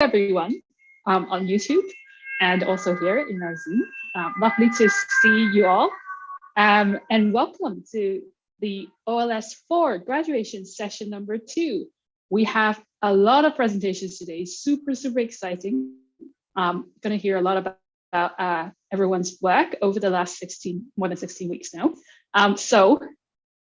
everyone um, on YouTube and also here in our Zoom. Um, lovely to see you all um, and welcome to the OLS 4 graduation session number two. We have a lot of presentations today, super, super exciting. Um, gonna hear a lot about, about uh, everyone's work over the last 16, more than 16 weeks now. Um, so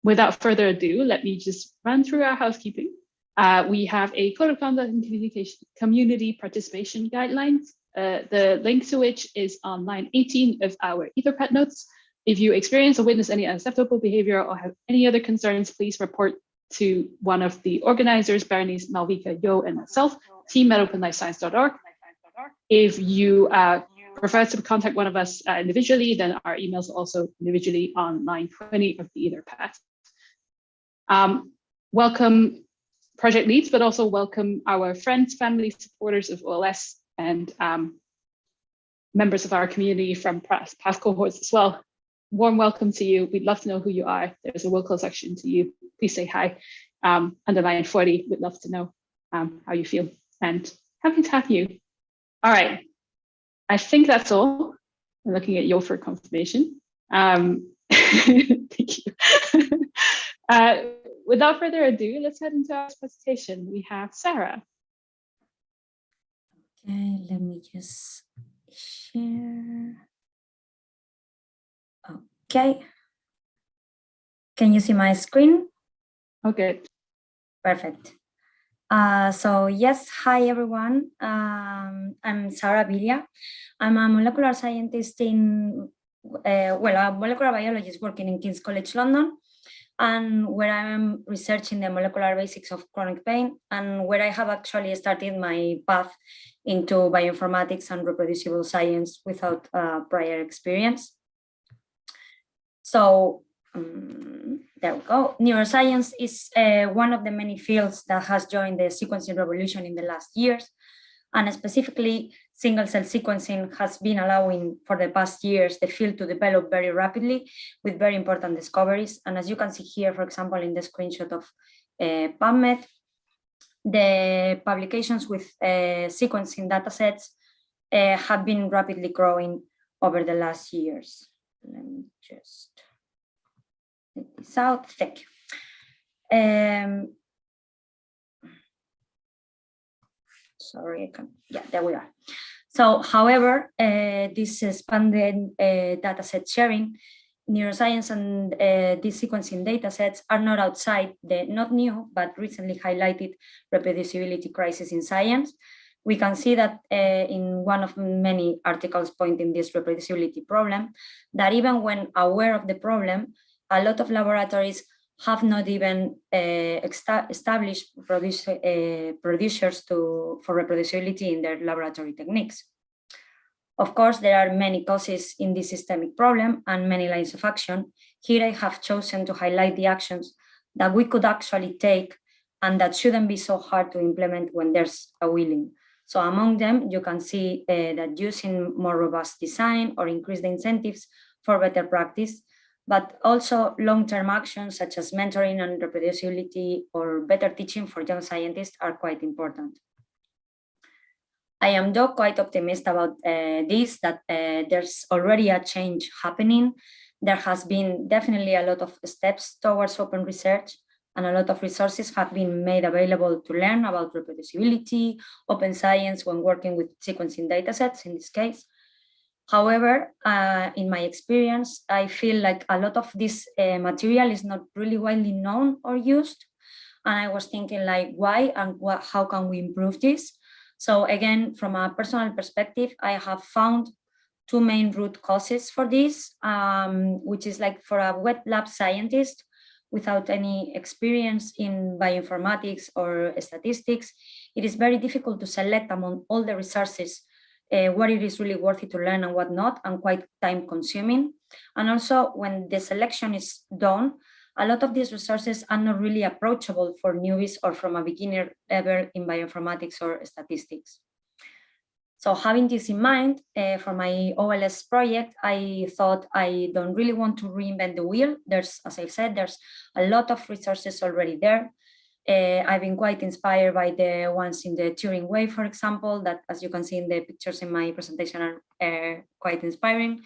without further ado, let me just run through our housekeeping. Uh, we have a code of conduct and communication community participation guidelines, uh, the link to which is on line 18 of our Etherpad notes. If you experience or witness any unacceptable behavior or have any other concerns, please report to one of the organizers, Bernice, Malvika, Yo, and myself, team at openlifescience.org. If you uh, prefer to contact one of us uh, individually, then our emails are also individually on line 20 of the Etherpad. Um, welcome project leads, but also welcome our friends, family, supporters of OLS and um, members of our community from past, cohorts as well. Warm welcome to you. We'd love to know who you are. There's a will call section to you. Please say hi. Um, underline 40, we'd love to know um, how you feel and happy to have you. All right, I think that's all. I'm looking at you for confirmation. Um, thank you. uh, without further ado, let's head into our presentation. We have Sarah. Okay, let me just share. Okay. Can you see my screen? Okay. Perfect. Uh, so yes, hi everyone. Um, I'm Sarah Villa. I'm a molecular scientist in, uh, well, a molecular biologist working in King's College London and where I'm researching the molecular basics of chronic pain and where I have actually started my path into bioinformatics and reproducible science without uh, prior experience. So um, there we go. Neuroscience is uh, one of the many fields that has joined the sequencing revolution in the last years. And specifically, single cell sequencing has been allowing for the past years the field to develop very rapidly with very important discoveries. And as you can see here, for example, in the screenshot of uh, PubMed, the publications with uh, sequencing datasets uh, have been rapidly growing over the last years. Let me just take this out. Thank you. Um, sorry, I can, yeah, there we are. So, however, uh, this expanded uh, dataset sharing, neuroscience and uh, these sequencing datasets are not outside the not new, but recently highlighted reproducibility crisis in science. We can see that uh, in one of many articles pointing this reproducibility problem, that even when aware of the problem, a lot of laboratories have not even uh, established produce, uh, producers to, for reproducibility in their laboratory techniques. Of course, there are many causes in this systemic problem and many lines of action. Here I have chosen to highlight the actions that we could actually take and that shouldn't be so hard to implement when there's a willing. So among them, you can see uh, that using more robust design or increase the incentives for better practice but also long-term actions such as mentoring and reproducibility or better teaching for young scientists are quite important. I am though quite optimistic about uh, this, that uh, there's already a change happening. There has been definitely a lot of steps towards open research and a lot of resources have been made available to learn about reproducibility, open science when working with sequencing datasets in this case. However, uh, in my experience, I feel like a lot of this uh, material is not really widely known or used. And I was thinking like, why and what, how can we improve this? So again, from a personal perspective, I have found two main root causes for this, um, which is like for a wet lab scientist without any experience in bioinformatics or statistics, it is very difficult to select among all the resources uh, what it is really worthy to learn and what not, and quite time consuming. And also when the selection is done, a lot of these resources are not really approachable for newbies or from a beginner level in bioinformatics or statistics. So having this in mind, uh, for my OLS project, I thought I don't really want to reinvent the wheel. There's, as I said, there's a lot of resources already there. Uh, I've been quite inspired by the ones in the Turing way, for example, that as you can see in the pictures in my presentation are uh, quite inspiring.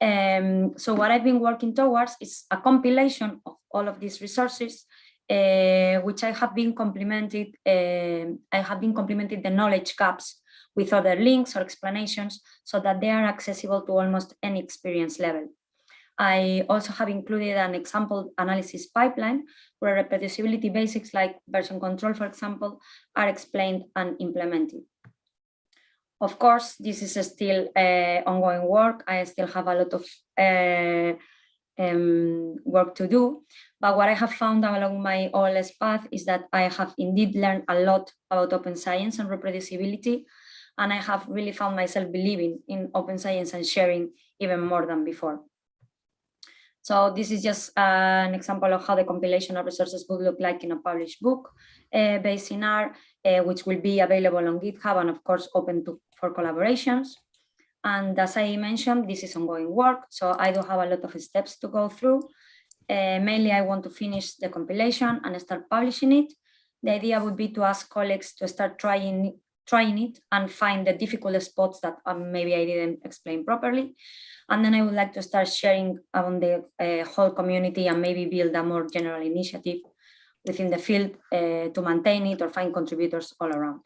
Um, so what I've been working towards is a compilation of all of these resources, uh, which I have been complemented, uh, I have been complemented the knowledge gaps with other links or explanations so that they are accessible to almost any experience level. I also have included an example analysis pipeline where reproducibility basics like version control, for example, are explained and implemented. Of course, this is still uh, ongoing work. I still have a lot of uh, um, work to do. But what I have found along my OLS path is that I have indeed learned a lot about open science and reproducibility. And I have really found myself believing in open science and sharing even more than before. So this is just an example of how the compilation of resources would look like in a published book uh, based in R, uh, which will be available on GitHub and of course open to, for collaborations. And as I mentioned, this is ongoing work, so I do have a lot of steps to go through. Uh, mainly, I want to finish the compilation and start publishing it. The idea would be to ask colleagues to start trying trying it and find the difficult spots that um, maybe I didn't explain properly. And then I would like to start sharing on the uh, whole community and maybe build a more general initiative within the field uh, to maintain it or find contributors all around.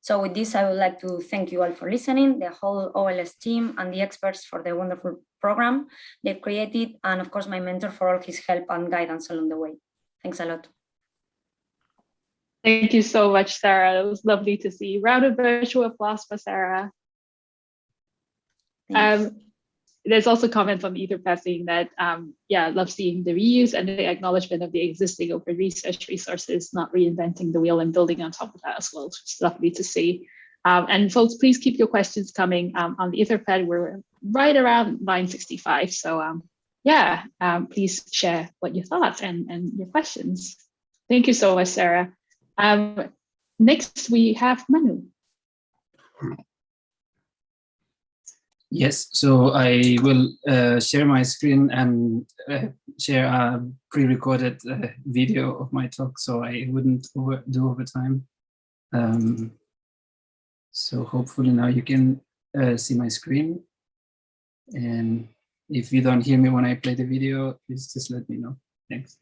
So with this, I would like to thank you all for listening, the whole OLS team and the experts for the wonderful program they've created, and of course, my mentor for all his help and guidance along the way. Thanks a lot. Thank you so much, Sarah. It was lovely to see. Round of virtual applause for Sarah. Um, there's also comments on Etherpad saying that, um, yeah, love seeing the reuse and the acknowledgement of the existing open research resources, not reinventing the wheel and building on top of that as well, is lovely to see. Um, and folks, please keep your questions coming um, on the Etherpad. We're right around 965. So um, yeah, um, please share what you thought and, and your questions. Thank you so much, Sarah. Um, next, we have Manu. Yes, so I will uh, share my screen and uh, share a pre-recorded uh, video of my talk so I wouldn't over do overtime. Um, so hopefully now you can uh, see my screen. And if you don't hear me when I play the video, please just let me know. Thanks.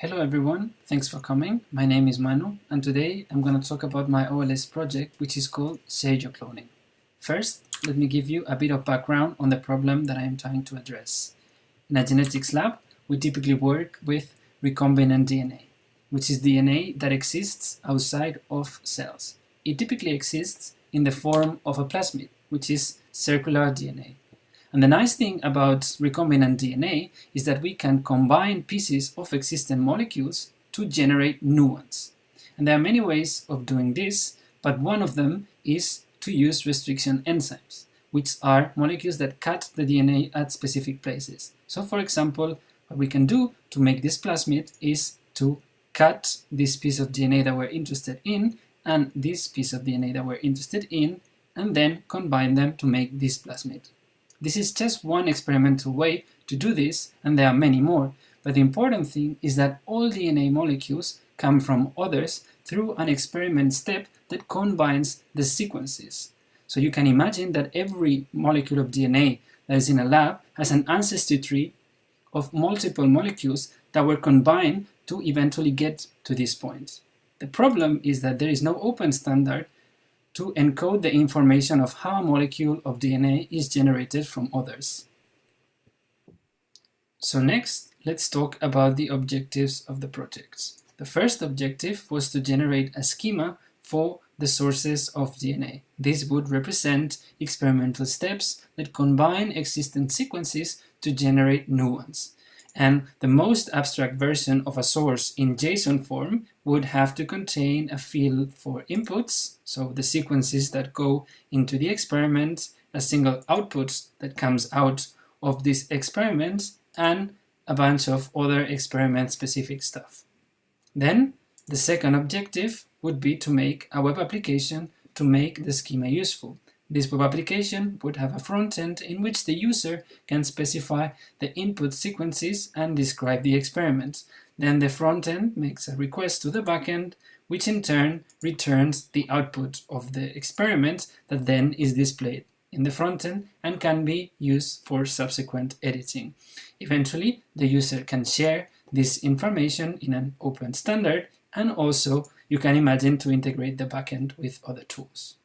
Hello everyone, thanks for coming. My name is Manu and today I'm going to talk about my OLS project which is called ShareYourCloning. First, let me give you a bit of background on the problem that I am trying to address. In a genetics lab, we typically work with recombinant DNA, which is DNA that exists outside of cells. It typically exists in the form of a plasmid, which is circular DNA. And the nice thing about recombinant DNA is that we can combine pieces of existing molecules to generate new ones. And there are many ways of doing this, but one of them is to use restriction enzymes, which are molecules that cut the DNA at specific places. So for example, what we can do to make this plasmid is to cut this piece of DNA that we're interested in and this piece of DNA that we're interested in and then combine them to make this plasmid. This is just one experimental way to do this and there are many more, but the important thing is that all DNA molecules come from others through an experiment step that combines the sequences. So you can imagine that every molecule of DNA that is in a lab has an ancestry tree of multiple molecules that were combined to eventually get to this point. The problem is that there is no open standard to encode the information of how a molecule of DNA is generated from others. So next, let's talk about the objectives of the project. The first objective was to generate a schema for the sources of DNA. This would represent experimental steps that combine existing sequences to generate new ones. And the most abstract version of a source in JSON form would have to contain a field for inputs, so the sequences that go into the experiment, a single output that comes out of this experiment, and a bunch of other experiment-specific stuff. Then, the second objective would be to make a web application to make the schema useful. This web application would have a front end in which the user can specify the input sequences and describe the experiment. Then the front end makes a request to the backend, which in turn returns the output of the experiment that then is displayed in the front end and can be used for subsequent editing. Eventually, the user can share this information in an open standard and also you can imagine to integrate the backend with other tools.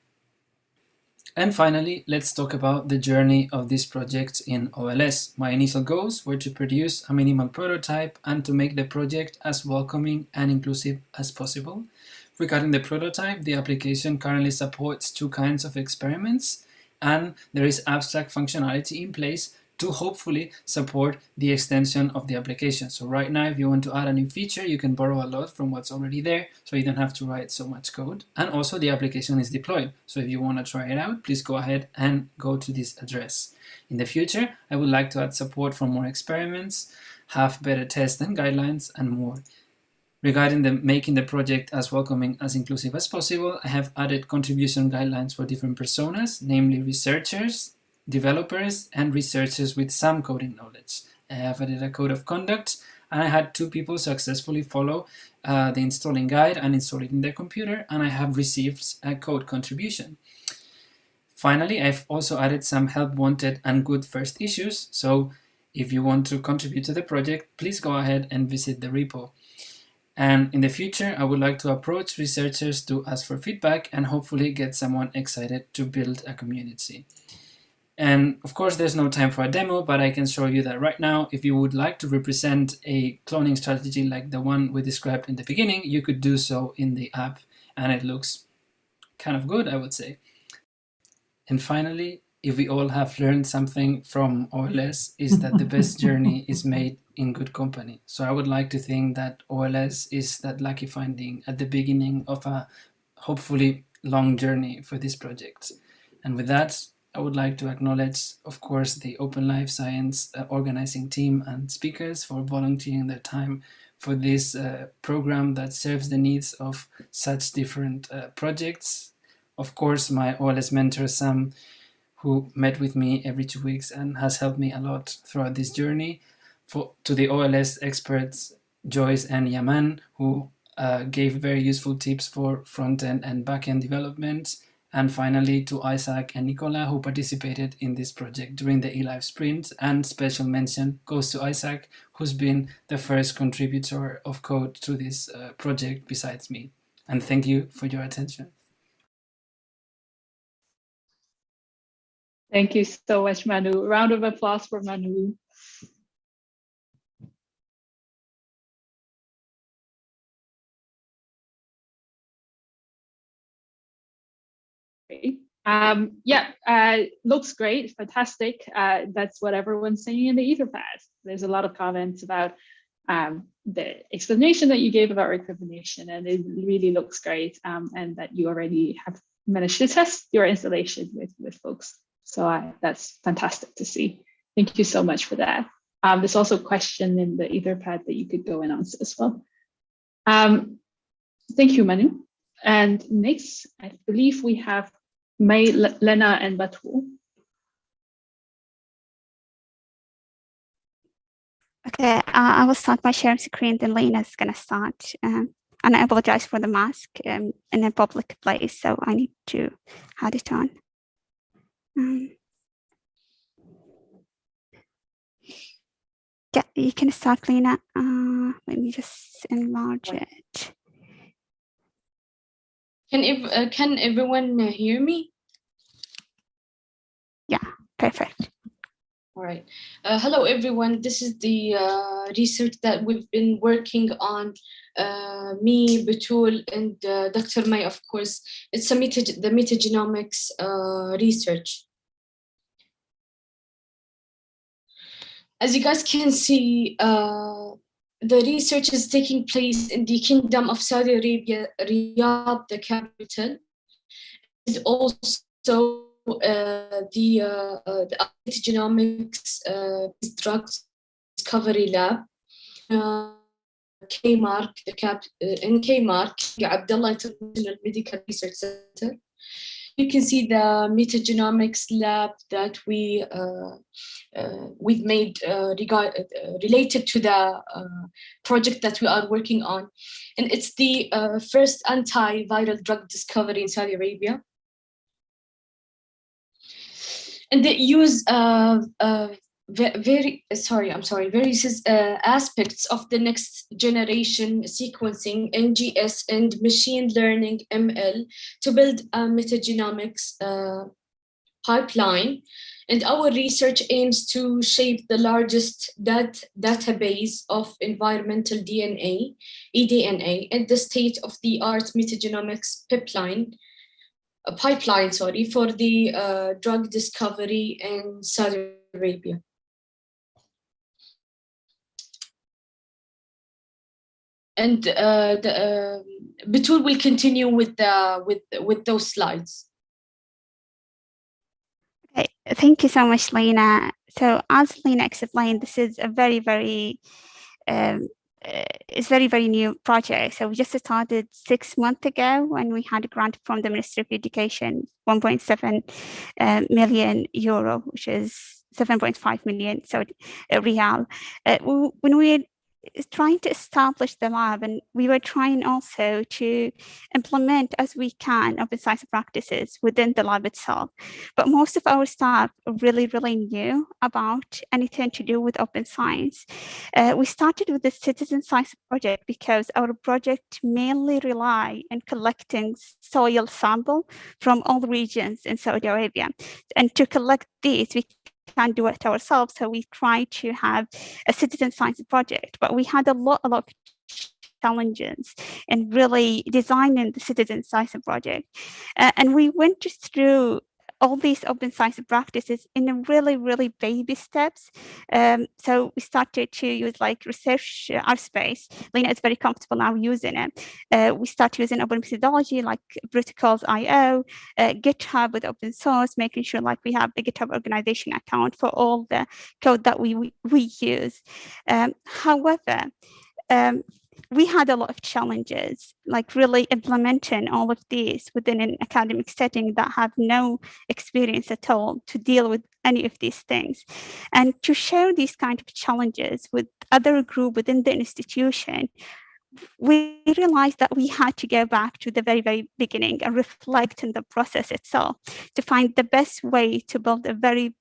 And finally, let's talk about the journey of this project in OLS. My initial goals were to produce a minimal prototype and to make the project as welcoming and inclusive as possible. Regarding the prototype, the application currently supports two kinds of experiments and there is abstract functionality in place to hopefully support the extension of the application. So right now, if you want to add a new feature, you can borrow a lot from what's already there, so you don't have to write so much code. And also the application is deployed. So if you want to try it out, please go ahead and go to this address. In the future, I would like to add support for more experiments, have better tests and guidelines, and more. Regarding the making the project as welcoming as inclusive as possible, I have added contribution guidelines for different personas, namely researchers, developers and researchers with some coding knowledge. I have added a code of conduct and I had two people successfully follow uh, the installing guide and install it in their computer and I have received a code contribution. Finally, I've also added some help wanted and good first issues, so if you want to contribute to the project, please go ahead and visit the repo. And in the future, I would like to approach researchers to ask for feedback and hopefully get someone excited to build a community. And of course, there's no time for a demo, but I can show you that right now, if you would like to represent a cloning strategy like the one we described in the beginning, you could do so in the app, and it looks kind of good, I would say. And finally, if we all have learned something from OLS, is that the best journey is made in good company. So I would like to think that OLS is that lucky finding at the beginning of a hopefully long journey for this project. And with that, I would like to acknowledge, of course, the Open Life Science uh, organizing team and speakers for volunteering their time for this uh, program that serves the needs of such different uh, projects. Of course, my OLS mentor, Sam, who met with me every two weeks and has helped me a lot throughout this journey. For, to the OLS experts, Joyce and Yaman, who uh, gave very useful tips for front-end and back-end development, and finally to Isaac and Nicola who participated in this project during the eLife sprint and special mention goes to Isaac who's been the first contributor of code to this uh, project besides me. And thank you for your attention. Thank you so much, Manu. round of applause for Manu. Um, yeah, uh, looks great, fantastic. Uh, that's what everyone's saying in the Etherpad. There's a lot of comments about um, the explanation that you gave about recombination, and it really looks great, um, and that you already have managed to test your installation with, with folks. So uh, that's fantastic to see. Thank you so much for that. Um, there's also a question in the Etherpad that you could go and answer as well. Um, thank you, Manu. And next, I believe we have May, Lena, and Batu. Okay, uh, I will start by sharing screen, then Lena is going to start. Um, and I apologize for the mask um, in a public place, so I need to add it on. Um, yeah, you can start, Lena. Uh, let me just enlarge it. Can ev uh, can everyone uh, hear me? Yeah, perfect. All right. Uh, hello, everyone. This is the uh, research that we've been working on. Uh, me, Betul, and uh, Dr. May, of course. It's a meta the metagenomics research. As you guys can see, the research is taking place in the Kingdom of Saudi Arabia, Riyadh, the capital. Is also uh, the, uh, uh, the genomics uh, drug discovery lab. Uh, KMARC, the cap, uh, in KMARC, Abdullah International Medical Research Center. You can see the metagenomics lab that we uh, uh, we've made uh, regard, related to the project that we are working on. And it's the first antiviral drug discovery in Saudi Arabia. And they use uh, uh, very, sorry, I'm sorry, various uh, aspects of the next generation sequencing, NGS and machine learning, ML, to build a metagenomics uh, pipeline. And our research aims to shape the largest dat database of environmental DNA, eDNA, and the state-of-the-art metagenomics pipeline, a pipeline, sorry, for the uh, drug discovery in Saudi Arabia. And uh, the, uh, Batul will continue with the with with those slides. Okay, thank you so much, Lena. So as Lena explained, this is a very, very, um, uh, it's very, very new project. So we just started six months ago when we had a grant from the Ministry of Education, 1.7 uh, million euro, which is 7.5 million so uh, real. Uh, when we is trying to establish the lab and we were trying also to implement as we can open science practices within the lab itself. But most of our staff really really knew about anything to do with open science. Uh, we started with the citizen science project because our project mainly rely on collecting soil sample from all regions in saudi arabia. And to collect these we can't do it ourselves. So we tried to have a citizen science project, but we had a lot, a lot of challenges in really designing the citizen science project. Uh, and we went through all these open science practices in a really, really baby steps. Um, so we started to use like research uh, our space. Lena is very comfortable now using it. Uh, we start using open methodology like protocols IO, uh, GitHub with open source, making sure like we have the GitHub organization account for all the code that we we, we use. Um, however, um, we had a lot of challenges, like really implementing all of these within an academic setting that have no experience at all to deal with any of these things. And to share these kind of challenges with other group within the institution, we realized that we had to go back to the very, very beginning and reflect on the process itself to find the best way to build a very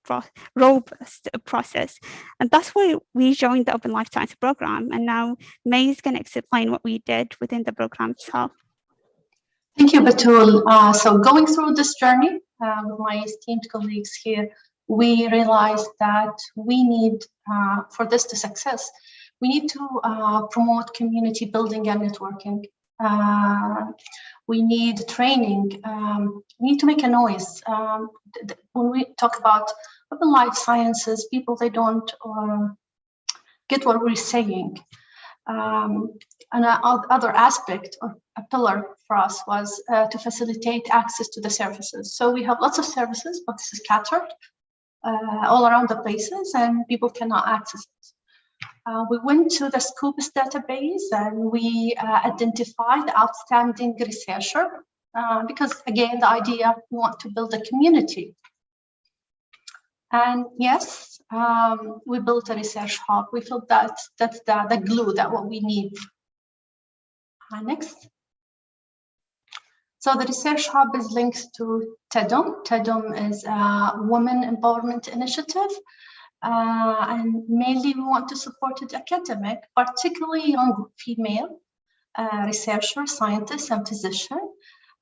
robust process. And that's why we joined the Open Life Science program. And now May is going to explain what we did within the program itself. Thank you, Batul. Uh, so going through this journey uh, with my esteemed colleagues here, we realized that we need, uh, for this to success, we need to uh, promote community building and networking. Uh, we need training. Um, we need to make a noise. Um, when we talk about open life sciences, people, they don't uh, get what we're saying. Um, and other aspect or a pillar for us was uh, to facilitate access to the services. So we have lots of services, but this is scattered uh, all around the places and people cannot access. Uh, we went to the Scopus database and we uh, identified outstanding researcher uh, because again, the idea we want to build a community. And yes, um, we built a research hub. We felt that that's the, the glue that what we need. Uh, next. So the research hub is linked to TEDUM. TEDUM is a women empowerment initiative uh, and mainly we want to support the academic, particularly young female uh, researchers, scientists, and physicians.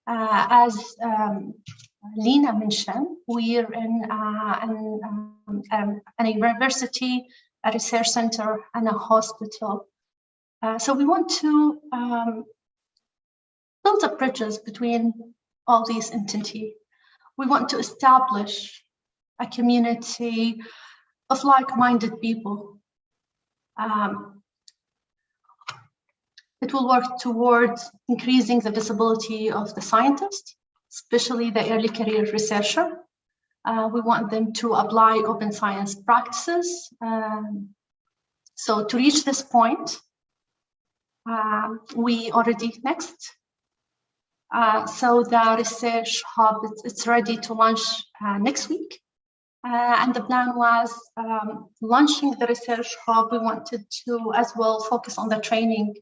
Uh, as um, Lena mentioned, we're in uh, an, um, um, an university, a research center, and a hospital. Uh, so we want to um, build up bridges between all these entities. We want to establish a community of like-minded people. Um, it will work towards increasing the visibility of the scientist, especially the early career researcher. Uh, we want them to apply open science practices. Um, so to reach this point, uh, we already, next, Uh, so the research hub, it's, it's ready to launch uh, next week. Uh, and the plan was um, launching the research hub. We wanted to as well focus on the training.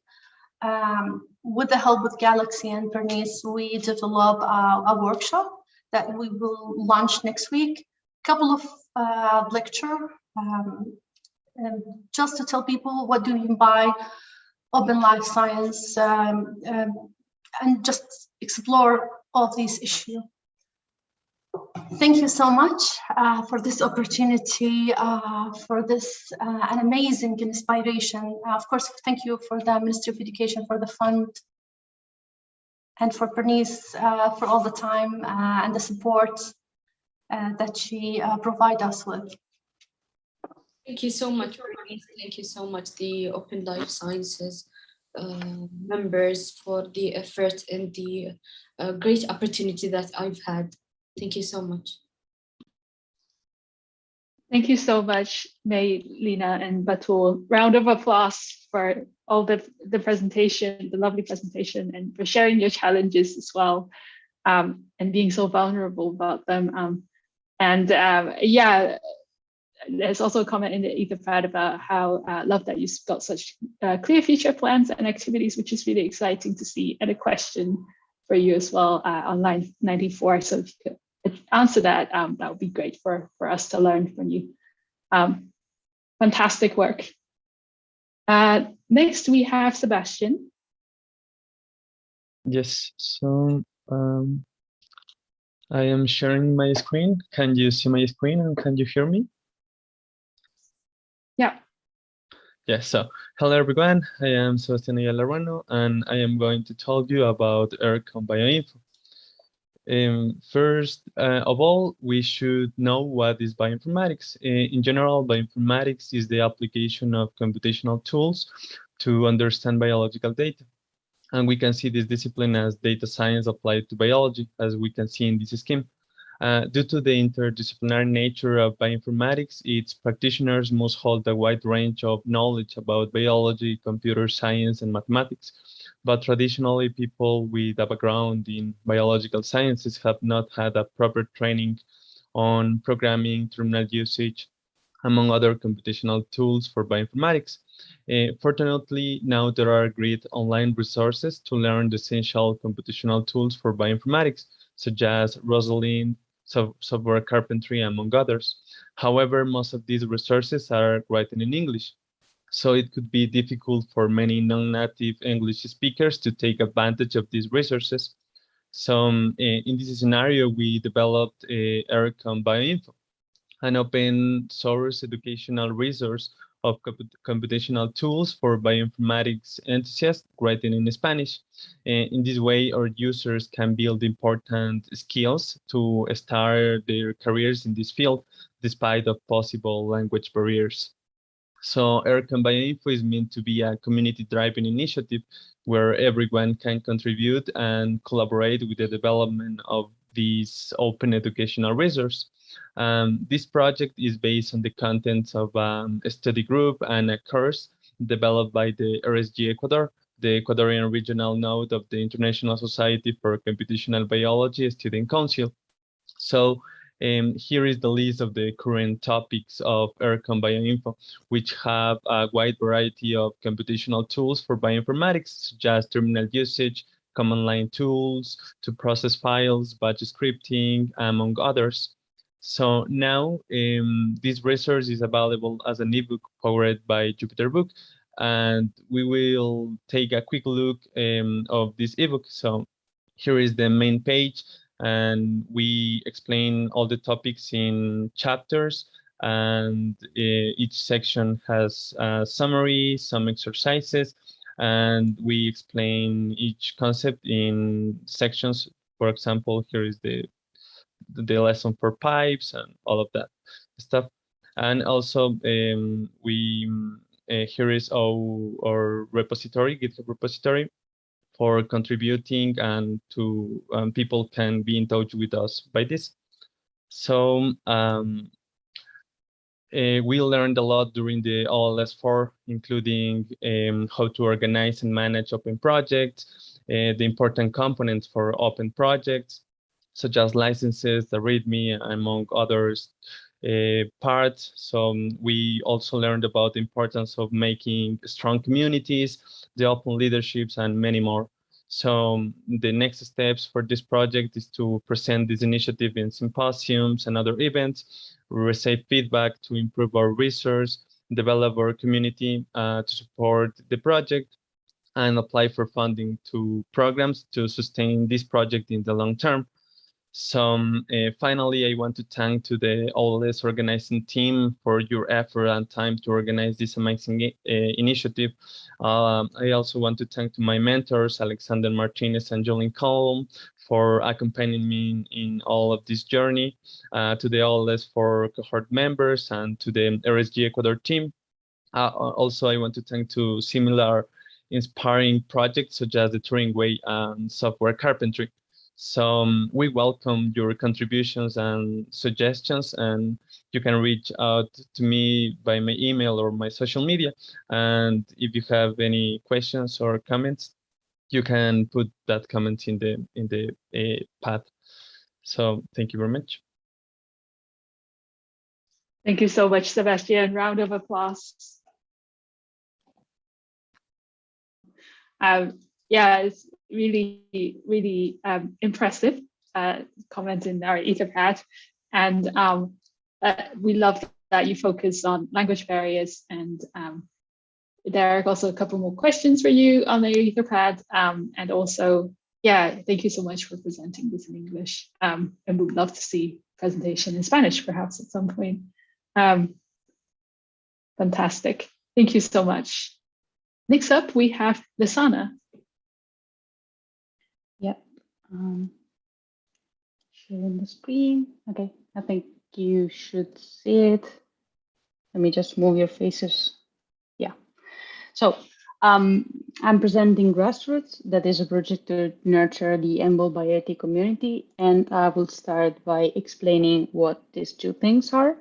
Um, with the help of Galaxy and Bernice, we develop a, a workshop that we will launch next week. A couple of uh, lecture um, just to tell people what do you mean by open life science um, um, and just explore all these issues. Thank you so much uh, for this opportunity, uh, for this uh, an amazing inspiration. of course, thank you for the Ministry of Education for the fund and for Bernice uh, for all the time uh, and the support uh, that she provide us with. Thank you so much, Bernice. Thank you so much, the Open Life Sciences uh, members for the effort and the uh, great opportunity that I've had. Thank you so much. Thank you so much, May, Lina, and Batul. Round of applause for all the, the presentation, the lovely presentation, and for sharing your challenges as well, um, and being so vulnerable about them. Um, and um, yeah, there's also a comment in the Etherpad about how uh, love that you've got such uh, clear future plans and activities, which is really exciting to see. And a question for you as well uh, on line 94. So if you could answer that, um, that would be great for, for us to learn from you. Um, fantastic work. Uh, next, we have Sebastian. Yes, so um, I am sharing my screen. Can you see my screen and can you hear me? Yeah, so hello everyone, I am Sebastián Ayala and I am going to tell you about ERCOM Bioinfo. Um, first uh, of all, we should know what is bioinformatics. In general, bioinformatics is the application of computational tools to understand biological data. And we can see this discipline as data science applied to biology, as we can see in this scheme. Uh, due to the interdisciplinary nature of bioinformatics, its practitioners must hold a wide range of knowledge about biology, computer science, and mathematics. But traditionally, people with a background in biological sciences have not had a proper training on programming, terminal usage, among other computational tools for bioinformatics. Uh, fortunately, now there are great online resources to learn the essential computational tools for bioinformatics, such as Rosalind, software carpentry, among others. However, most of these resources are written in English. So it could be difficult for many non-native English speakers to take advantage of these resources. So um, in this scenario, we developed uh, ERCOM Bioinfo, an open source educational resource of computational tools for bioinformatics enthusiasts writing in Spanish. in this way, our users can build important skills to start their careers in this field, despite of possible language barriers. So ERCOM Bioinfo is meant to be a community-driven initiative where everyone can contribute and collaborate with the development of this open educational resource. Um, this project is based on the contents of um, a study group and a course developed by the RSG Ecuador, the Ecuadorian regional node of the International Society for Computational Biology Student Council. So um, here is the list of the current topics of ERCOM Bioinfo, which have a wide variety of computational tools for bioinformatics, such as terminal usage, command line tools to process files, batch scripting, among others. So now um, this resource is available as an ebook powered by Jupyter Book, and we will take a quick look um, of this ebook. So here is the main page, and we explain all the topics in chapters, and uh, each section has a summary, some exercises, and we explain each concept in sections. For example, here is the the lesson for pipes and all of that stuff. And also um, we uh, here is our, our repository, GitHub repository for contributing and to um, people can be in touch with us by this. So um, uh, we learned a lot during the OLS4, including um, how to organize and manage open projects, uh, the important components for open projects, such as licenses, the README, among others uh, parts. So um, we also learned about the importance of making strong communities, the open leaderships, and many more. So um, the next steps for this project is to present this initiative in symposiums and other events, receive feedback to improve our research, develop our community uh, to support the project, and apply for funding to programs to sustain this project in the long term. So um, uh, finally, I want to thank to the OLS organizing team for your effort and time to organize this amazing uh, initiative. Um, I also want to thank to my mentors, Alexander Martinez and Jolene Colm, for accompanying me in, in, all of this journey, uh, to the OLS for cohort members and to the RSG Ecuador team. Uh, also, I want to thank to similar inspiring projects such as the Turing Way and software carpentry. So um, we welcome your contributions and suggestions, and you can reach out to me by my email or my social media. And if you have any questions or comments, you can put that comment in the in the uh, path. So thank you very much. Thank you so much, Sebastian. Round of applause. Um, yeah, it's really, really um, impressive uh, comment in our Etherpad. And um, uh, we love that you focus on language barriers. And um, Derek, also a couple more questions for you on the Etherpad. Um, and also, yeah, thank you so much for presenting this in English. Um, and we'd love to see presentation in Spanish, perhaps at some point. Um, fantastic. Thank you so much. Next up, we have Lisanna. Um, sharing the screen. Okay, I think you should see it. Let me just move your faces. Yeah. So um, I'm presenting Grassroots, that is a project to nurture the EMBL BioIT community. And I will start by explaining what these two things are.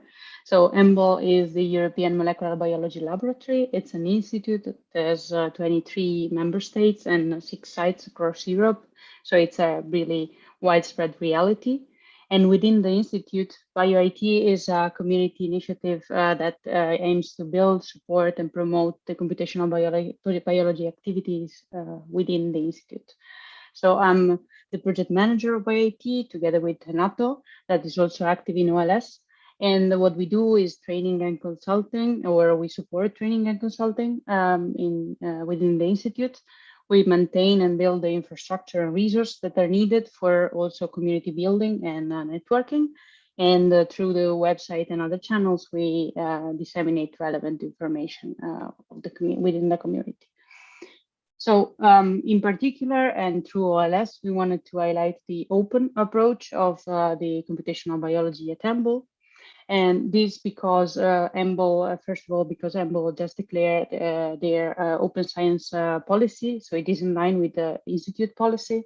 So EMBL is the European Molecular Biology Laboratory. It's an institute that has uh, 23 member states and six sites across Europe. So it's a really widespread reality. And within the Institute, BioIT is a community initiative uh, that uh, aims to build, support, and promote the computational biology, biology activities uh, within the Institute. So I'm the project manager of BioIT together with Renato, that is also active in OLS. And what we do is training and consulting, or we support training and consulting um, in uh, within the institute. We maintain and build the infrastructure and resources that are needed for also community building and uh, networking. And uh, through the website and other channels, we uh, disseminate relevant information uh, the within the community. So um, in particular, and through OLS, we wanted to highlight the open approach of uh, the computational biology at EMBL, and this because uh, uh, first of all, because EMBL just declared uh, their uh, open science uh, policy, so it is in line with the institute policy,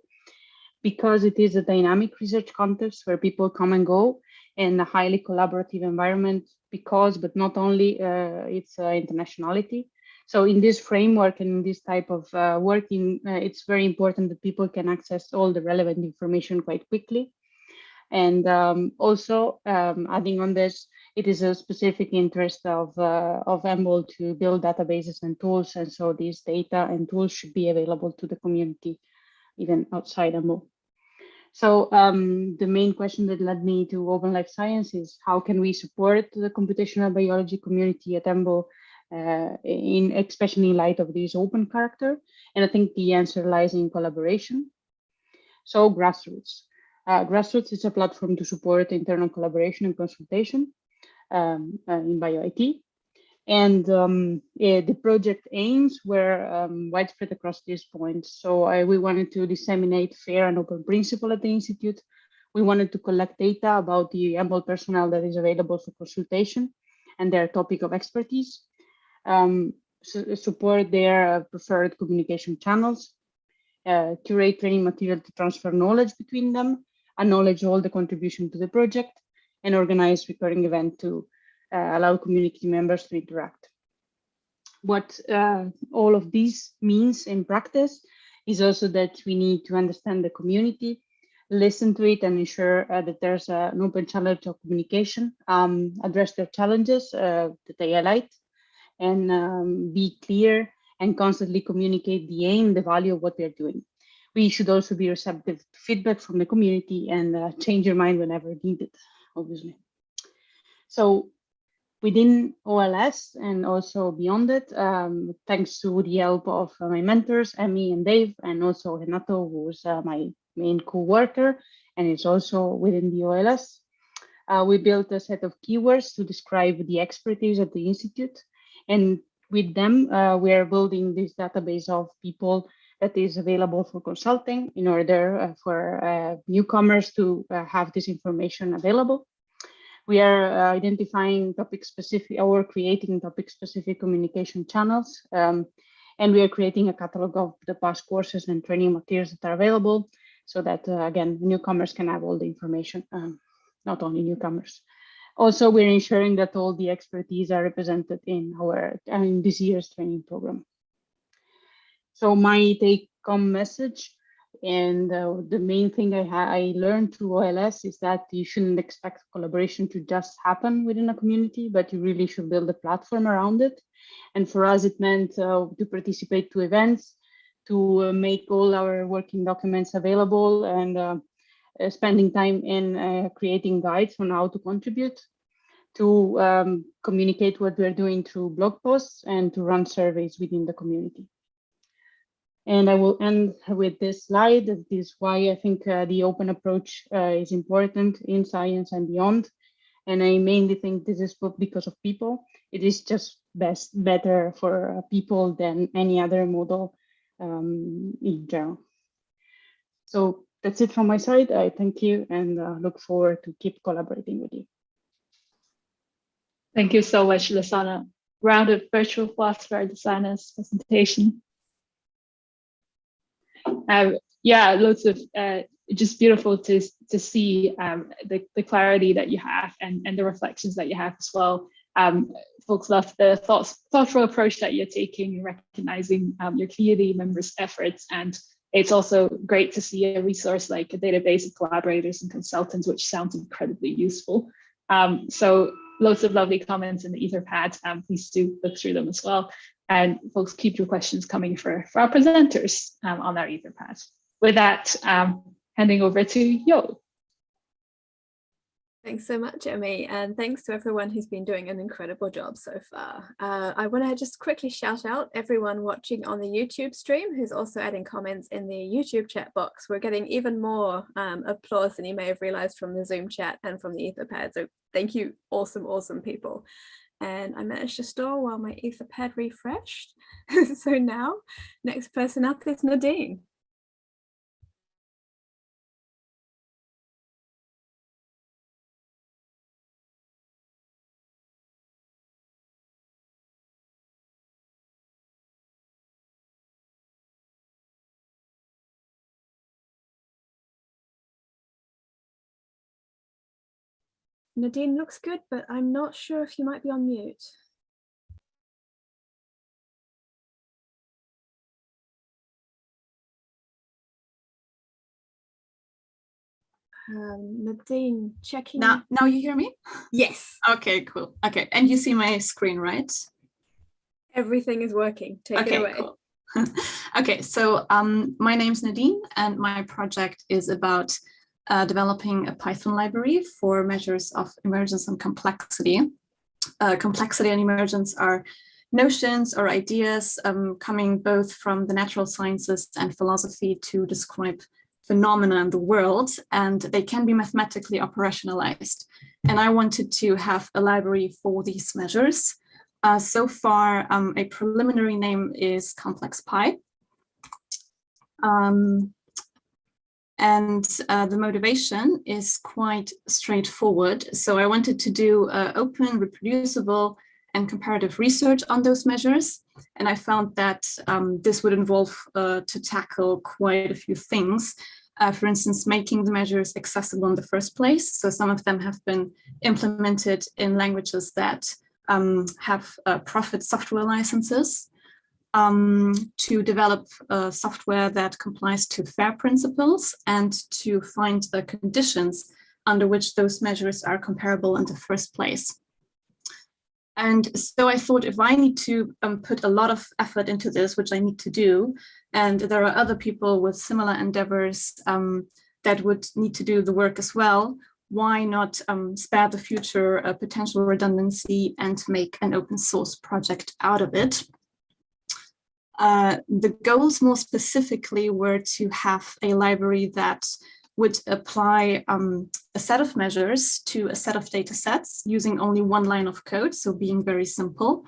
because it is a dynamic research context where people come and go in a highly collaborative environment, because, but not only uh, its internationality. So in this framework and in this type of working, it's very important that people can access all the relevant information quite quickly and um, also um, adding on this, it is a specific interest of, uh, of EMBL to build databases and tools. And so these data and tools should be available to the community, even outside EMBL. So um, the main question that led me to Open Life Science is how can we support the computational biology community at EMBL, uh, in especially in light of this open character? And I think the answer lies in collaboration. So grassroots. Uh, Grassroots is a platform to support internal collaboration and consultation um, uh, in BioIT. And um, yeah, the project aims were um, widespread across these points. So I, we wanted to disseminate fair and open principle at the Institute. We wanted to collect data about the EMBL personnel that is available for consultation and their topic of expertise, um, su support their uh, preferred communication channels, uh, curate training material to transfer knowledge between them, acknowledge all the contribution to the project, and organize recurring event to uh, allow community members to interact. What uh, all of this means in practice is also that we need to understand the community, listen to it and ensure uh, that there's an open channel to communication, um, address their challenges uh, that they highlight, and um, be clear and constantly communicate the aim, the value of what they're doing. We should also be receptive to feedback from the community and uh, change your mind whenever needed, obviously. So within OLS and also beyond it, um, thanks to the help of uh, my mentors, Emmy and Dave, and also Renato, who's uh, my main co-worker, and is also within the OLS. Uh, we built a set of keywords to describe the expertise at the Institute. And with them, uh, we are building this database of people that is available for consulting in order uh, for uh, newcomers to have this information available we are uh, identifying topic specific or creating topic specific communication channels. Um, and we are creating a catalog of the past courses and training materials that are available so that, uh, again, newcomers can have all the information, um, not only newcomers. Also, we're ensuring that all the expertise are represented in our in this year's training program. So my take home message and uh, the main thing I, I learned through OLS is that you shouldn't expect collaboration to just happen within a community, but you really should build a platform around it. And for us, it meant uh, to participate to events, to uh, make all our working documents available and uh, uh, spending time in uh, creating guides on how to contribute, to um, communicate what we're doing through blog posts and to run surveys within the community. And I will end with this slide. This is why I think uh, the open approach uh, is important in science and beyond. And I mainly think this is because of people. It is just best better for uh, people than any other model um, in general. So that's it from my side. I thank you and uh, look forward to keep collaborating with you. Thank you so much, Lisanna. Round of virtual our designer's presentation. Um, yeah, lots of uh, just beautiful to to see um, the the clarity that you have and and the reflections that you have as well. Um, folks love the thoughts, thoughtful approach that you're taking, recognizing um, your community members' efforts, and it's also great to see a resource like a database of collaborators and consultants, which sounds incredibly useful. Um, so lots of lovely comments in the Etherpad. Um, please do look through them as well. And folks, keep your questions coming for, for our presenters um, on our Etherpad. With that, um, handing over to Yo. Thanks so much, Emmy, and thanks to everyone who's been doing an incredible job so far. Uh, I want to just quickly shout out everyone watching on the YouTube stream who's also adding comments in the YouTube chat box. We're getting even more um, applause than you may have realized from the Zoom chat and from the Etherpad. So thank you, awesome, awesome people and I managed to store while my Etherpad refreshed. so now, next person up is Nadine. Nadine looks good, but I'm not sure if you might be on mute. Um, Nadine, checking. Now, now you hear me? Yes. Okay, cool. Okay, and you see my screen, right? Everything is working. Take okay, it away. Cool. okay, so um, my name's Nadine and my project is about uh, developing a Python library for measures of emergence and complexity. Uh, complexity and emergence are notions or ideas um, coming both from the natural sciences and philosophy to describe phenomena in the world, and they can be mathematically operationalized. And I wanted to have a library for these measures. Uh, so far, um, a preliminary name is complex pi. Um, and uh, the motivation is quite straightforward. So I wanted to do uh, open, reproducible, and comparative research on those measures. And I found that um, this would involve uh, to tackle quite a few things. Uh, for instance, making the measures accessible in the first place. So some of them have been implemented in languages that um, have uh, profit software licenses. Um, to develop uh, software that complies to FAIR principles and to find the conditions under which those measures are comparable in the first place. And so I thought if I need to um, put a lot of effort into this, which I need to do, and there are other people with similar endeavors um, that would need to do the work as well, why not um, spare the future a potential redundancy and make an open source project out of it? Uh, the goals more specifically were to have a library that would apply um, a set of measures to a set of data sets using only one line of code, so being very simple.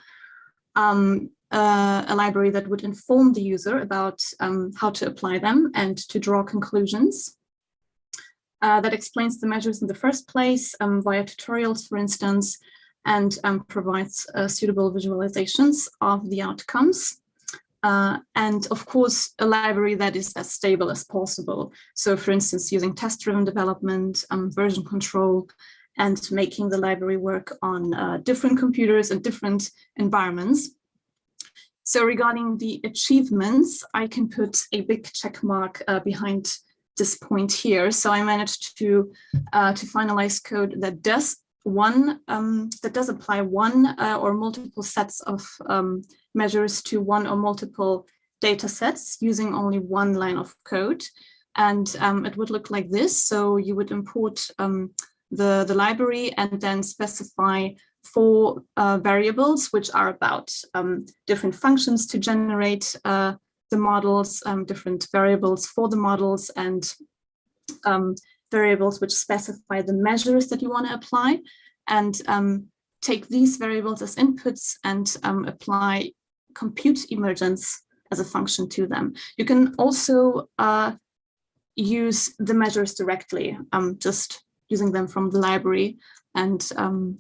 Um, uh, a library that would inform the user about um, how to apply them and to draw conclusions. Uh, that explains the measures in the first place um, via tutorials, for instance, and um, provides uh, suitable visualizations of the outcomes. Uh, and of course, a library that is as stable as possible. So for instance, using test-driven development, um, version control, and making the library work on uh, different computers and different environments. So regarding the achievements, I can put a big check mark uh, behind this point here. So I managed to, uh, to finalize code that does one um, that does apply one uh, or multiple sets of um, measures to one or multiple data sets using only one line of code. And um, it would look like this. So you would import um, the, the library and then specify four uh, variables, which are about um, different functions to generate uh, the models, um, different variables for the models and variables which specify the measures that you want to apply and um, take these variables as inputs and um, apply compute emergence as a function to them. You can also uh, use the measures directly, um, just using them from the library. And um,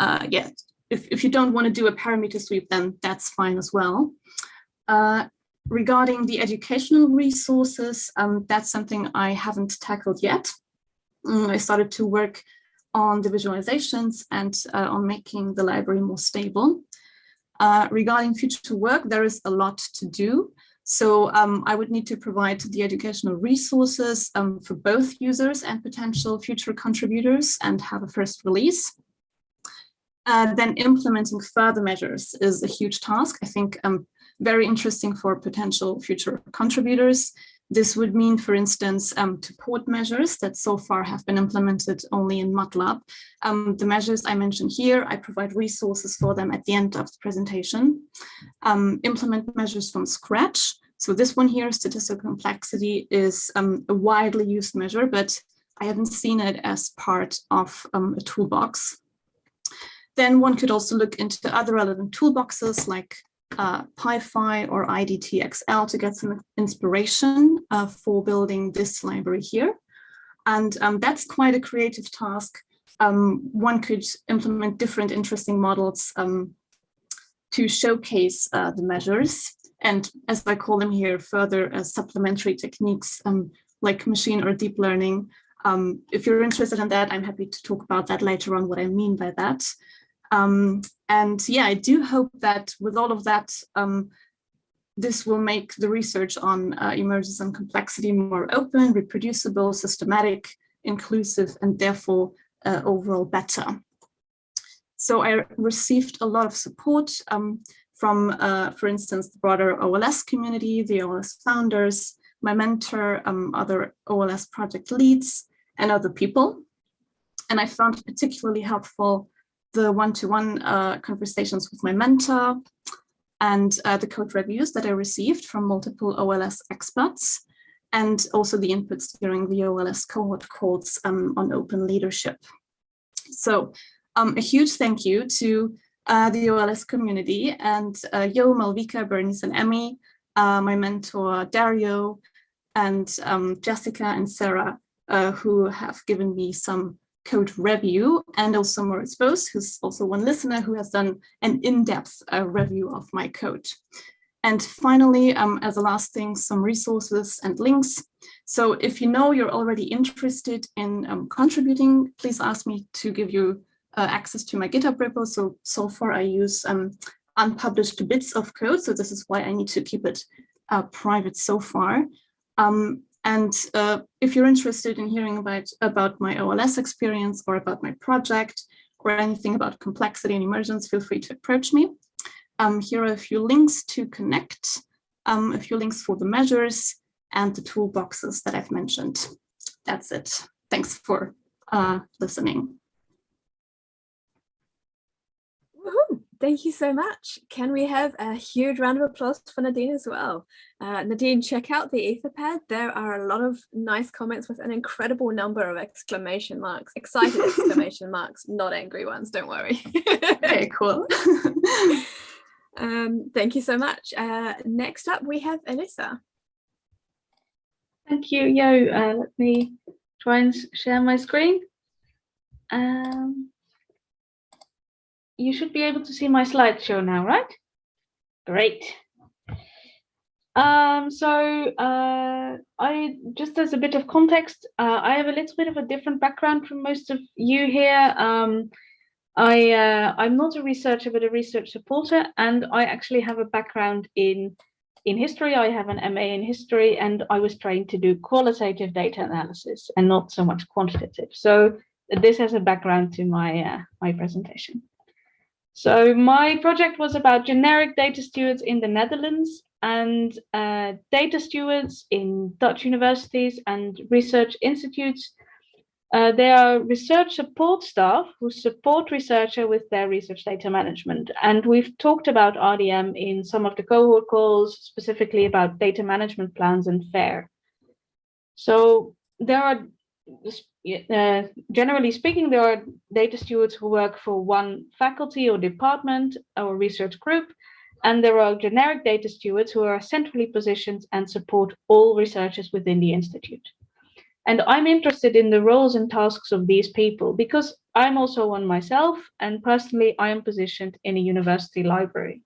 uh, yeah, if, if you don't want to do a parameter sweep, then that's fine as well. Uh, regarding the educational resources, um, that's something I haven't tackled yet. Mm, I started to work on the visualizations and uh, on making the library more stable. Uh, regarding future work, there is a lot to do. So um, I would need to provide the educational resources um, for both users and potential future contributors and have a first release. Uh, then implementing further measures is a huge task. I think um, very interesting for potential future contributors. This would mean, for instance, um, to port measures that so far have been implemented only in MATLAB. Um, the measures I mentioned here, I provide resources for them at the end of the presentation. Um, implement measures from scratch. So this one here, statistical complexity, is um, a widely used measure, but I haven't seen it as part of um, a toolbox. Then one could also look into other relevant toolboxes like uh, PyPhi or IDTXL to get some inspiration uh, for building this library here. And um, that's quite a creative task. Um, one could implement different interesting models um, to showcase uh, the measures. And as I call them here, further uh, supplementary techniques um, like machine or deep learning. Um, if you're interested in that, I'm happy to talk about that later on, what I mean by that. Um, and yeah, I do hope that with all of that, um, this will make the research on uh, emergence and complexity more open, reproducible, systematic, inclusive, and therefore uh, overall better. So I received a lot of support um, from, uh, for instance, the broader OLS community, the OLS founders, my mentor, um, other OLS project leads, and other people. And I found particularly helpful the one-to-one -one, uh, conversations with my mentor and uh, the code reviews that I received from multiple OLS experts and also the inputs during the OLS cohort calls um, on open leadership. So um, a huge thank you to uh, the OLS community and uh, Yo, Malvika, Bernice and Emmy, uh, my mentor Dario, and um, Jessica and Sarah, uh, who have given me some code review and also Moritz Bose, who's also one listener who has done an in-depth uh, review of my code. And finally, um, as a last thing, some resources and links. So if you know you're already interested in um, contributing, please ask me to give you uh, access to my GitHub repo. So, so far I use um, unpublished bits of code. So this is why I need to keep it uh, private so far. Um, and uh, if you're interested in hearing about, about my OLS experience or about my project or anything about complexity and emergence, feel free to approach me. Um, here are a few links to connect, um, a few links for the measures and the toolboxes that I've mentioned. That's it. Thanks for uh, listening. Thank you so much. Can we have a huge round of applause for Nadine as well? Uh, Nadine, check out the Etherpad. There are a lot of nice comments with an incredible number of exclamation marks, excited exclamation marks, not angry ones, don't worry. okay, cool. um, thank you so much. Uh, next up, we have Elissa. Thank you, Yo. Uh, let me try and share my screen. Um, you should be able to see my slideshow now, right? Great. Um, so uh, I just as a bit of context, uh, I have a little bit of a different background from most of you here. Um, I, uh, I'm not a researcher, but a research supporter, and I actually have a background in in history. I have an MA in history, and I was trained to do qualitative data analysis and not so much quantitative. So this has a background to my uh, my presentation. So my project was about generic data stewards in the Netherlands and uh, data stewards in Dutch universities and research institutes. Uh, they are research support staff who support researcher with their research data management. And we've talked about RDM in some of the cohort calls, specifically about data management plans and FAIR. So there are uh, generally speaking, there are data stewards who work for one faculty or department or research group, and there are generic data stewards who are centrally positioned and support all researchers within the institute. And I'm interested in the roles and tasks of these people because I'm also one myself, and personally, I am positioned in a university library.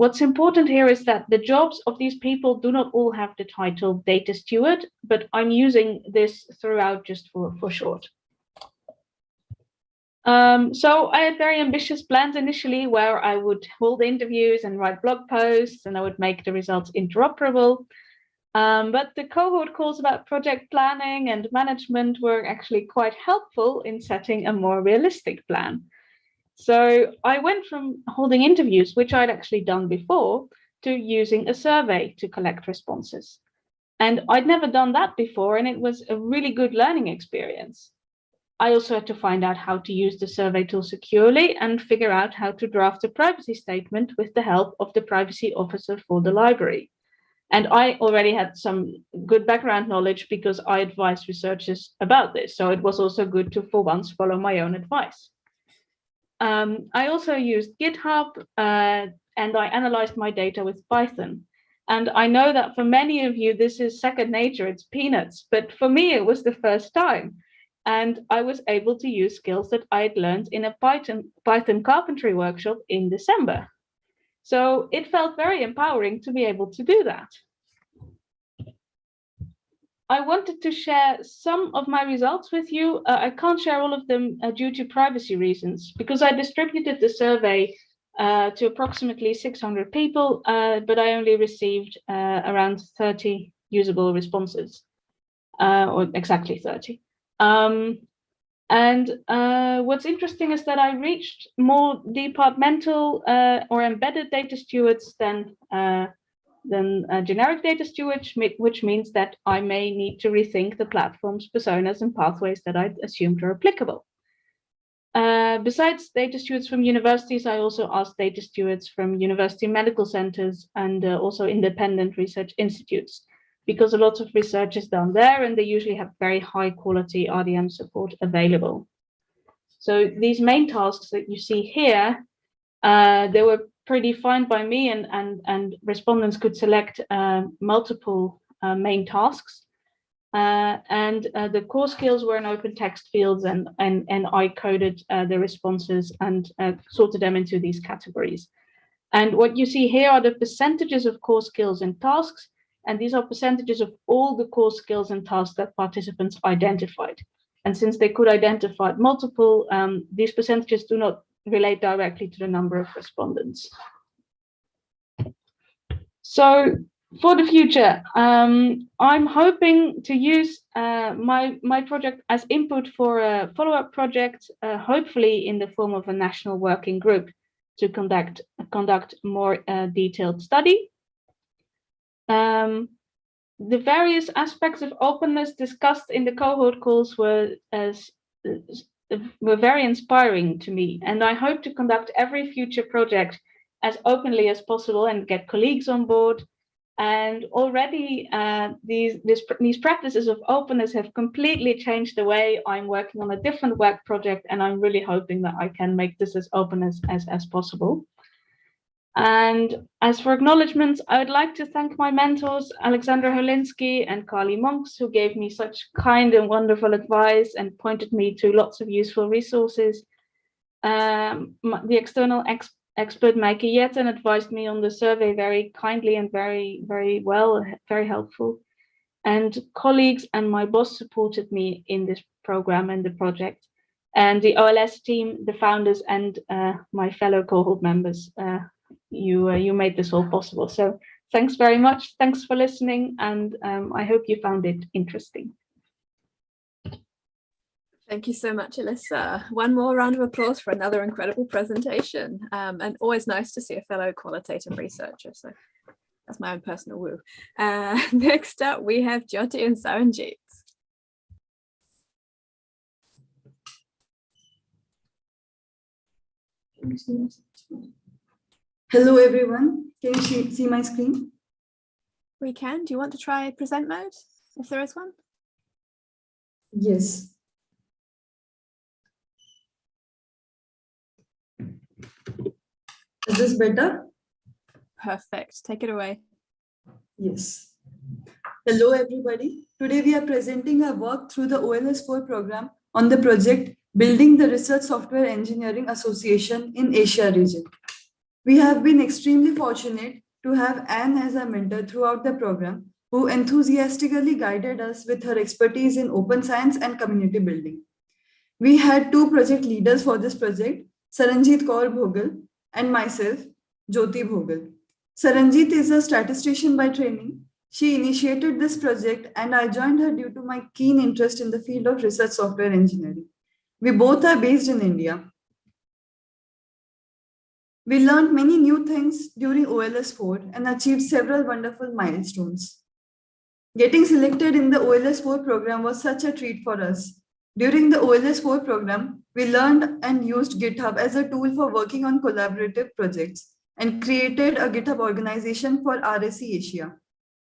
What's important here is that the jobs of these people do not all have the title data steward, but I'm using this throughout just for, for short. Um, so I had very ambitious plans initially where I would hold interviews and write blog posts and I would make the results interoperable. Um, but the cohort calls about project planning and management were actually quite helpful in setting a more realistic plan. So I went from holding interviews, which I'd actually done before, to using a survey to collect responses. And I'd never done that before, and it was a really good learning experience. I also had to find out how to use the survey tool securely and figure out how to draft a privacy statement with the help of the privacy officer for the library. And I already had some good background knowledge because I advised researchers about this. So it was also good to, for once, follow my own advice. Um, I also used GitHub uh, and I analyzed my data with Python. And I know that for many of you, this is second nature, it's peanuts, but for me, it was the first time. And I was able to use skills that I had learned in a Python, Python carpentry workshop in December. So it felt very empowering to be able to do that. I wanted to share some of my results with you. Uh, I can't share all of them uh, due to privacy reasons because I distributed the survey uh, to approximately 600 people, uh, but I only received uh, around 30 usable responses, uh, or exactly 30. Um, and what's interesting is that I reached more departmental or embedded data stewards than than generic data steward, which means that I may need to rethink the platform's personas and pathways that I assumed are applicable. Uh, besides data stewards from universities, I also asked data stewards from university medical centers and uh, also independent research institutes, because a lot of research is done there and they usually have very high quality RDM support available. So these main tasks that you see here, uh, they were predefined by me and, and, and respondents could select uh, multiple uh, main tasks. Uh, and uh, the core skills were in open text fields and, and, and I coded uh, the responses and sorted them into these categories. And what you see here are the percentages of core skills and tasks. And these are percentages of all the core skills and tasks that participants identified. And since they could identify multiple, um, these percentages do not relate directly to the number of respondents. So for the future, um, I'm hoping to use uh, my, my project as input for a follow-up project, uh, hopefully in the form of a national working group to conduct, conduct more uh, detailed study. Um, the various aspects of openness discussed in the cohort calls were as were very inspiring to me and I hope to conduct every future project as openly as possible and get colleagues on board and already uh, these, this, these practices of openness have completely changed the way I'm working on a different work project. And I'm really hoping that I can make this as open as, as, as possible. And as for acknowledgements, I would like to thank my mentors, Alexandra Holinsky and Carly Monks, who gave me such kind and wonderful advice and pointed me to lots of useful resources. Um, the external ex expert Maaike Jetten advised me on the survey very kindly and very, very well, very helpful. And colleagues and my boss supported me in this program and the project. And the OLS team, the founders and uh, my fellow cohort members, uh, you, uh, you made this all possible. So thanks very much. Thanks for listening. And um, I hope you found it interesting. Thank you so much, Alyssa. One more round of applause for another incredible presentation. Um, and always nice to see a fellow qualitative researcher. So that's my own personal woo. Uh, next up, we have Jyoti and Saranjit. Hello, everyone. Can you see, my screen? We can. Do you want to try present mode, if there is one? Yes. Is this better? Perfect. Take it away. Yes. Hello, everybody. Today we are presenting our work through the OLS4 program on the project Building the Research Software Engineering Association in Asia region. We have been extremely fortunate to have Anne as a mentor throughout the program, who enthusiastically guided us with her expertise in open science and community building. We had two project leaders for this project, Saranjit Kaur Bhogal and myself, Jyoti Bhogal. Saranjit is a statistician by training. She initiated this project and I joined her due to my keen interest in the field of research software engineering. We both are based in India. We learned many new things during OLS4 and achieved several wonderful milestones. Getting selected in the OLS4 program was such a treat for us. During the OLS4 program, we learned and used GitHub as a tool for working on collaborative projects and created a GitHub organization for RSE Asia.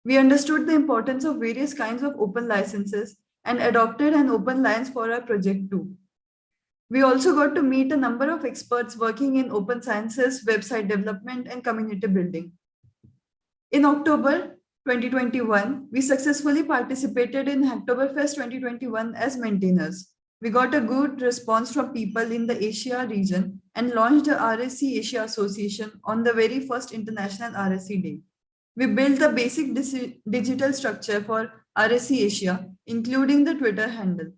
We understood the importance of various kinds of open licenses and adopted an open license for our project too. We also got to meet a number of experts working in open sciences, website development, and community building. In October 2021, we successfully participated in Hacktoberfest 2021 as maintainers. We got a good response from people in the Asia region and launched the RSE Asia Association on the very first International RSE Day. We built the basic digital structure for RSE Asia, including the Twitter handle.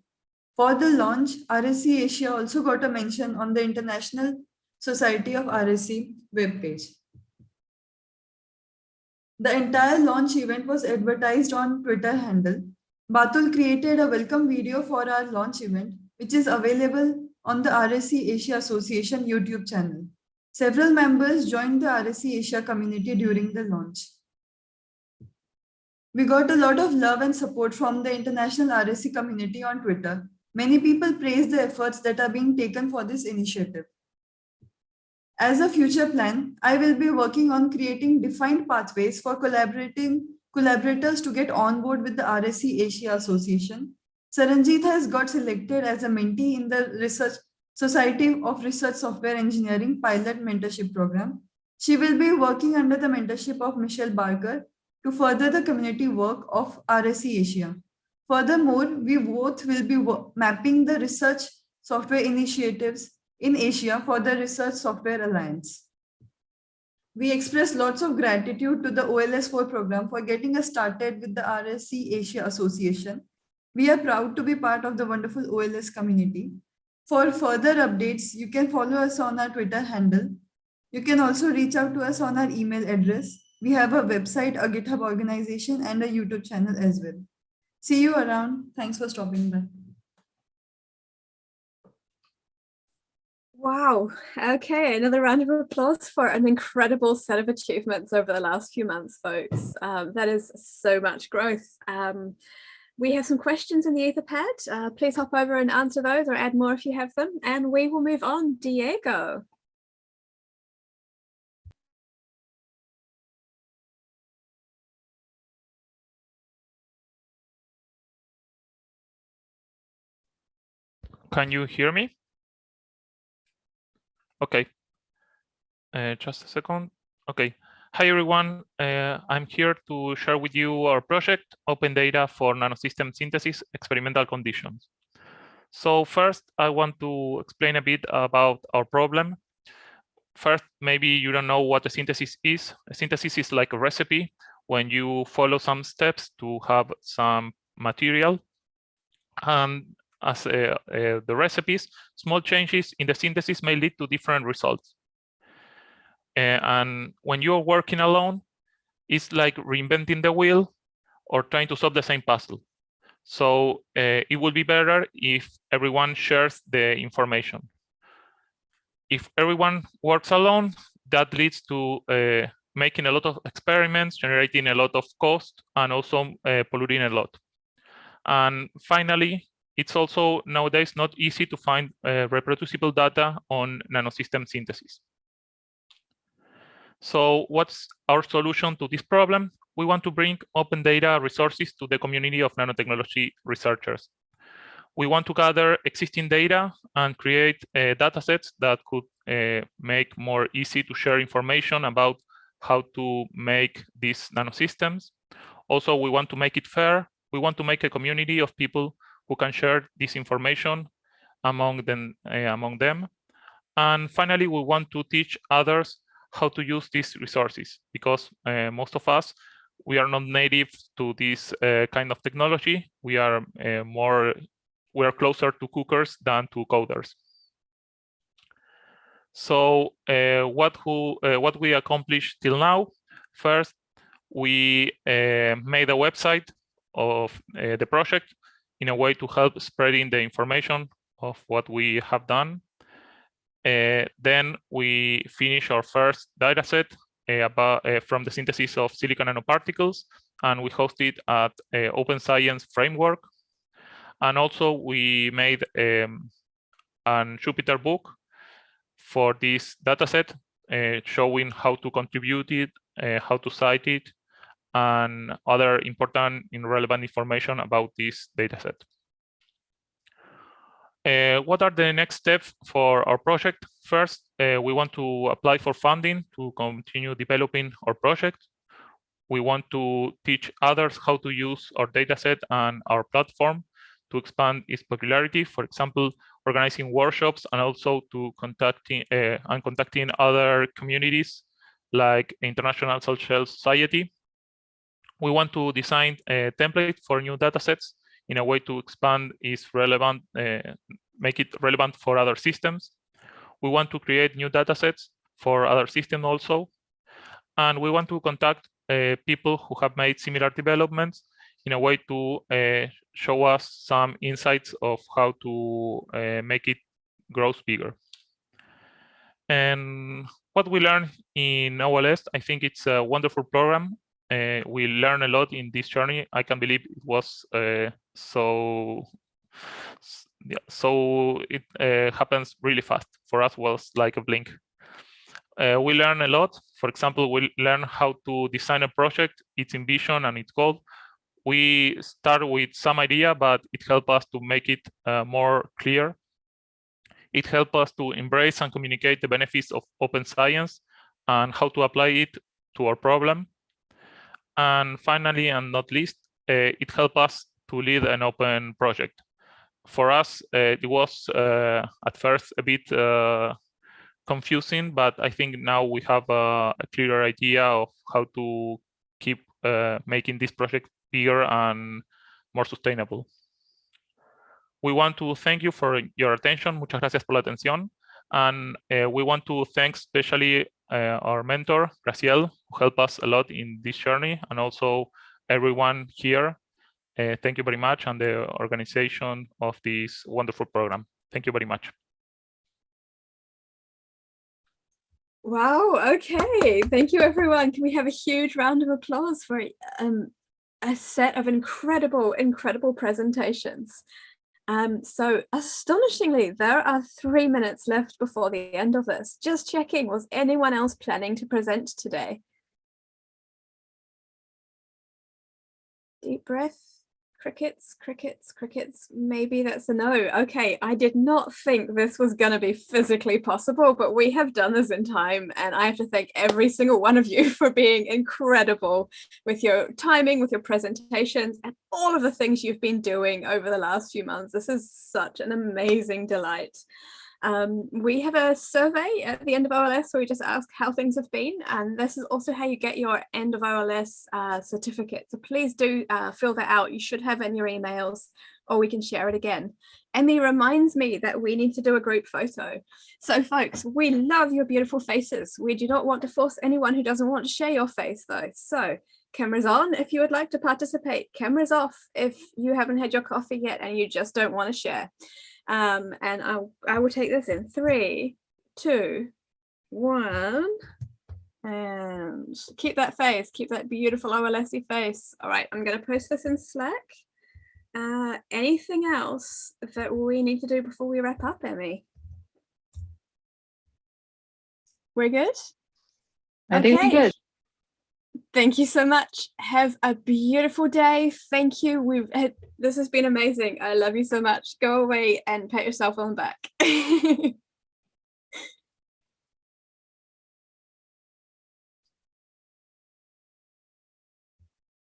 For the launch, RSE Asia also got a mention on the International Society of RSE webpage. The entire launch event was advertised on Twitter handle. Batul created a welcome video for our launch event, which is available on the RSE Asia Association YouTube channel. Several members joined the RSE Asia community during the launch. We got a lot of love and support from the international RSE community on Twitter. Many people praise the efforts that are being taken for this initiative. As a future plan, I will be working on creating defined pathways for collaborating collaborators to get on board with the RSE Asia Association. Saranjit has got selected as a mentee in the Research Society of Research Software Engineering Pilot Mentorship Program. She will be working under the mentorship of Michelle Barker to further the community work of RSE Asia. Furthermore, we both will be mapping the research software initiatives in Asia for the Research Software Alliance. We express lots of gratitude to the OLS4 program for getting us started with the RSE Asia Association. We are proud to be part of the wonderful OLS community. For further updates, you can follow us on our Twitter handle. You can also reach out to us on our email address. We have a website, a GitHub organization, and a YouTube channel as well. See you around. Thanks for stopping by. Wow. Okay, another round of applause for an incredible set of achievements over the last few months, folks. Um, that is so much growth. Um, we have some questions in the Etherpad. Uh, please hop over and answer those or add more if you have them. And we will move on. Diego. Can you hear me? Okay. Uh, just a second. Okay. Hi, everyone. Uh, I'm here to share with you our project, Open Data for Nanosystem Synthesis Experimental Conditions. So first, I want to explain a bit about our problem. First, maybe you don't know what a synthesis is. A synthesis is like a recipe when you follow some steps to have some material. And as uh, uh, the recipes, small changes in the synthesis may lead to different results. Uh, and when you're working alone, it's like reinventing the wheel or trying to solve the same puzzle. So it would be better if everyone shares the information. If everyone works alone, that leads to making a lot of experiments, generating a lot of cost, and also polluting a lot. And finally, it's also nowadays not easy to find uh, reproducible data on nanosystem synthesis. So what's our solution to this problem? We want to bring open data resources to the community of nanotechnology researchers. We want to gather existing data and create uh, data sets that could uh, make more easy to share information about how to make these nanosystems. Also, we want to make it fair. We want to make a community of people who can share this information among them. Uh, among them. And finally, we want to teach others how to use these resources because uh, most of us, we are not native to this uh, kind of technology. We are uh, more, we are closer to cookers than to coders. So what, who, what we accomplished till now, first, we made a website of the project in a way to help spreading the information of what we have done. Uh, then we finish our first dataset uh, about uh, from the synthesis of silicon nanoparticles, and we host it at uh, Open Science Framework. And also we made um, an Jupyter book for this dataset, uh, showing how to contribute it, uh, how to cite it, and other important and relevant information about this dataset. Uh, what are the next steps for our project? First, uh, we want to apply for funding to continue developing our project. We want to teach others how to use our dataset and our platform to expand its popularity. For example, organizing workshops and also to contacting uh, and contacting other communities like International Social Society we want to design a template for new datasets in a way to expand its relevant, uh, make it relevant for other systems. We want to create new datasets for other systems also. And we want to contact uh, people who have made similar developments in a way to uh, show us some insights of how to uh, make it grow bigger. And what we learned in OLS, I think it's a wonderful program uh, we learn a lot in this journey. I can believe it was uh, so yeah, so it uh, happens really fast. For us was like a blink. Uh, we learn a lot. For example, we learn how to design a project, its ambition and its goal. We start with some idea, but it helped us to make it uh, more clear. It helped us to embrace and communicate the benefits of open science and how to apply it to our problem. And finally, and not least, uh, it helped us to lead an open project. For us, uh, it was uh, at first a bit confusing, but I think now we have a, a clearer idea of how to keep making this project bigger and more sustainable. we want to thank you for your attention. Muchas gracias por la atención. And uh, we want to thank especially uh, our mentor, Graciel, who helped us a lot in this journey, and also everyone here. Uh, thank you very much, and the organization of this wonderful program. Thank you very much. Wow, okay. Thank you, everyone. Can we have a huge round of applause for um, a set of incredible, incredible presentations? Um, so astonishingly, there are three minutes left before the end of this. Just checking, was anyone else planning to present today? Deep breath crickets, crickets, crickets. Maybe that's a no. Okay, I did not think this was going to be physically possible, but we have done this in time. And I have to thank every single one of you for being incredible with your timing, with your presentations, and all of the things you've been doing over the last few months. This is such an amazing delight. Um, we have a survey at the end of OLS where we just ask how things have been and this is also how you get your end of OLS uh, certificate. So please do uh, fill that out. You should have in your emails or we can share it again. Emmy reminds me that we need to do a group photo. So folks, we love your beautiful faces. We do not want to force anyone who doesn't want to share your face though. So cameras on if you would like to participate, cameras off if you haven't had your coffee yet and you just don't want to share. Um, and I, I will take this in three, two, one, and keep that face, keep that beautiful OLSy face. All right, I'm going to post this in Slack. Uh, anything else that we need to do before we wrap up, Emmy? We're good? I think we're good. Thank you so much. Have a beautiful day. Thank you. We've had, this has been amazing. I love you so much. Go away and pat yourself on the back.